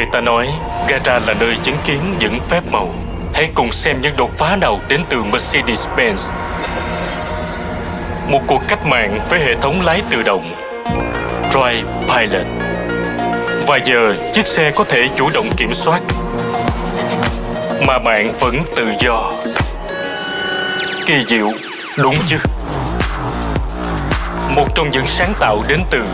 người ta nói gara là nơi chứng kiến những phép màu. Hãy cùng xem những đột phá nào đến từ Mercedes-Benz. Một cuộc cách mạng với hệ thống lái tự động Drive Pilot Và giờ chiếc xe có thể chủ động kiểm soát Mà bạn vẫn tự do Kỳ diệu, đúng chứ? Một trong những sáng tạo đến từ